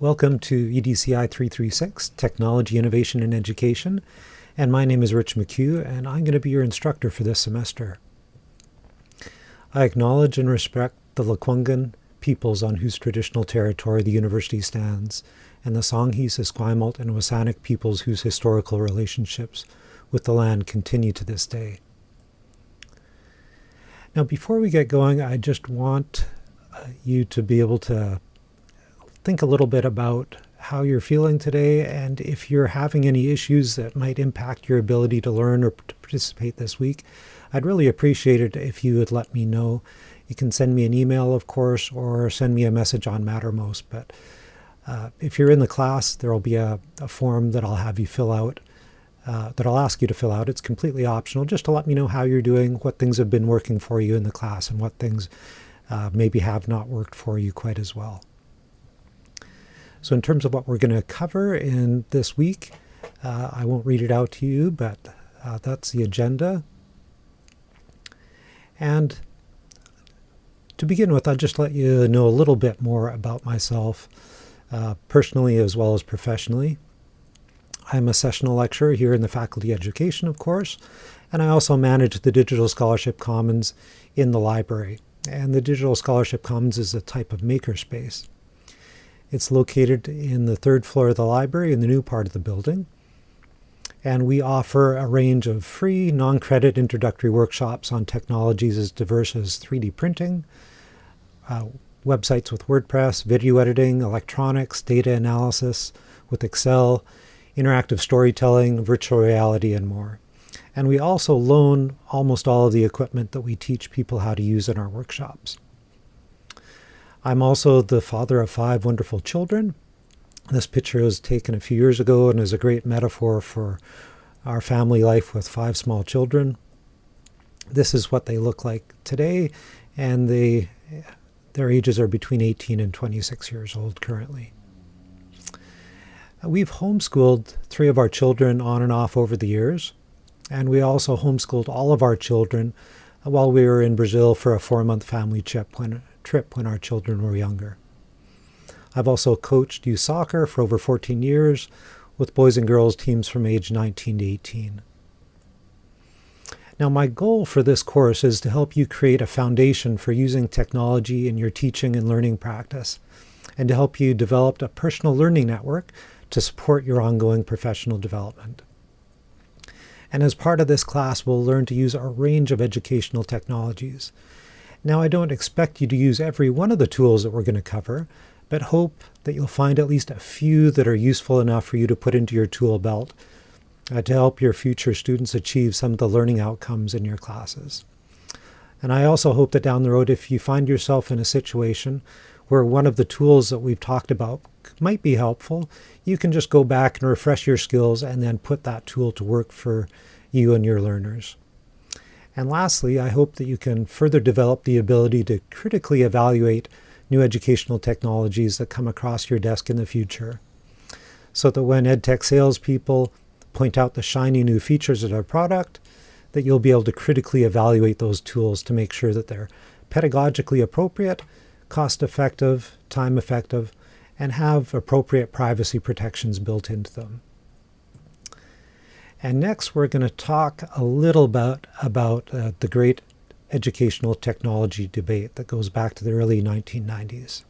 Welcome to EDCI 336, Technology, Innovation, and Education. And my name is Rich McCue, and I'm going to be your instructor for this semester. I acknowledge and respect the Lekwungen peoples on whose traditional territory the university stands, and the Songhees, Esquimalt, and WSÁNEĆ peoples whose historical relationships with the land continue to this day. Now, before we get going, I just want uh, you to be able to think a little bit about how you're feeling today and if you're having any issues that might impact your ability to learn or to participate this week. I'd really appreciate it if you would let me know. You can send me an email, of course, or send me a message on Mattermost. But uh, if you're in the class, there will be a, a, form that I'll have you fill out, uh, that I'll ask you to fill out. It's completely optional, just to let me know how you're doing, what things have been working for you in the class, and what things uh, maybe have not worked for you quite as well. So in terms of what we're going to cover in this week, uh, I won't read it out to you, but uh, that's the agenda. And to begin with, I'll just let you know a little bit more about myself, uh, personally as well as professionally. I'm a sessional lecturer here in the Faculty Education, of course, and I also manage the Digital Scholarship Commons in the library. And the Digital Scholarship Commons is a type of makerspace. It's located in the third floor of the library in the new part of the building. And we offer a range of free, non-credit introductory workshops on technologies as diverse as 3D printing, uh, websites with WordPress, video editing, electronics, data analysis with Excel, interactive storytelling, virtual reality, and more. And we also loan almost all of the equipment that we teach people how to use in our workshops. I'm also the father of five wonderful children. This picture was taken a few years ago and is a great metaphor for our family life with five small children. This is what they look like today, and they, their ages are between 18 and 26 years old currently. We've homeschooled three of our children on and off over the years, and we also homeschooled all of our children while we were in Brazil for a four-month family trip when trip when our children were younger. I've also coached youth soccer for over 14 years with boys and girls teams from age 19 to 18. Now my goal for this course is to help you create a foundation for using technology in your teaching and learning practice, and to help you develop a personal learning network to support your ongoing professional development. And as part of this class, we'll learn to use a range of educational technologies, now I don't expect you to use every one of the tools that we're going to cover, but hope that you'll find at least a few that are useful enough for you to put into your tool belt uh, to help your future students achieve some of the learning outcomes in your classes. And I also hope that down the road, if you find yourself in a situation where one of the tools that we've talked about might be helpful, you can just go back and refresh your skills and then put that tool to work for you and your learners. And lastly, I hope that you can further develop the ability to critically evaluate new educational technologies that come across your desk in the future. So that when EdTech salespeople point out the shiny new features of our product, that you'll be able to critically evaluate those tools to make sure that they're pedagogically appropriate, cost-effective, time-effective, and have appropriate privacy protections built into them. And next we're going to talk a little bit about uh, the great educational technology debate that goes back to the early 1990s.